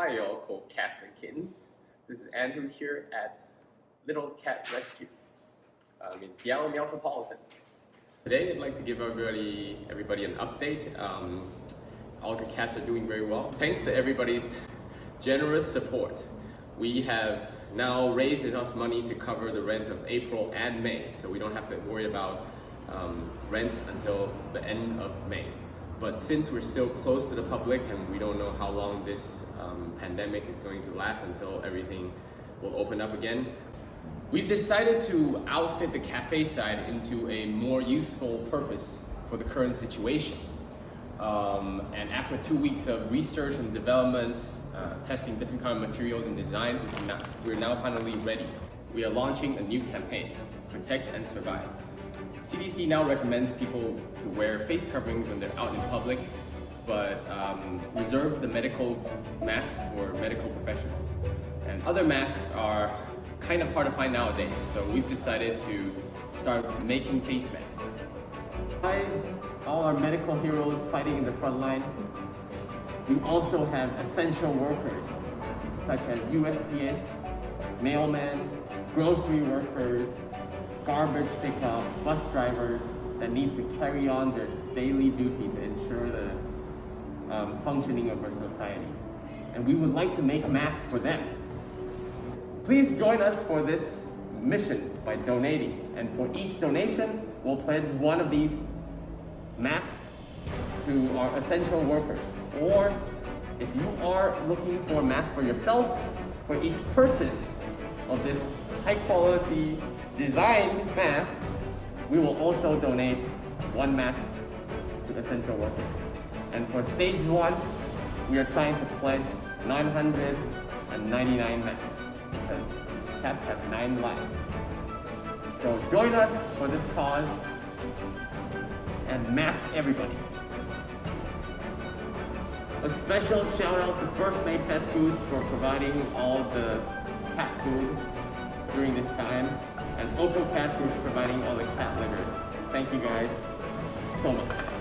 tile called Cats and Kittens. This is Andrew here at Little Cat Rescue um, in Seattle Meowtropolitan. Today I'd like to give everybody, everybody an update. Um, all the cats are doing very well. Thanks to everybody's generous support, we have now raised enough money to cover the rent of April and May, so we don't have to worry about um, rent until the end of May. But since we're still close to the public and we don't know how long this um, pandemic is going to last until everything will open up again, we've decided to outfit the cafe side into a more useful purpose for the current situation. Um, and after two weeks of research and development, uh, testing different kind of materials and designs, we now, we're now finally ready. We are launching a new campaign, Protect and Survive. CDC now recommends people to wear face coverings when they're out in public, but um, reserve the medical masks for medical professionals. And other masks are kind of hard to find nowadays, so we've decided to start making face masks. Besides all our medical heroes fighting in the front line, we also have essential workers such as USPS, mailmen, grocery workers, garbage pickup, bus drivers that need to carry on their daily duty to ensure the um, functioning of our society. And we would like to make masks for them. Please join us for this mission by donating. And for each donation, we'll pledge one of these masks to our essential workers. Or if you are looking for a mask for yourself, for each purchase of this high quality design mask, we will also donate one mask to essential workers. And for stage one, we are trying to pledge 999 masks because cats have nine lives. So join us for this cause and mask everybody. A special shout out to First Mate Pet Foods for providing all the cat food during this time and Opal Cat Food for providing all the cat livers. Thank you guys so much.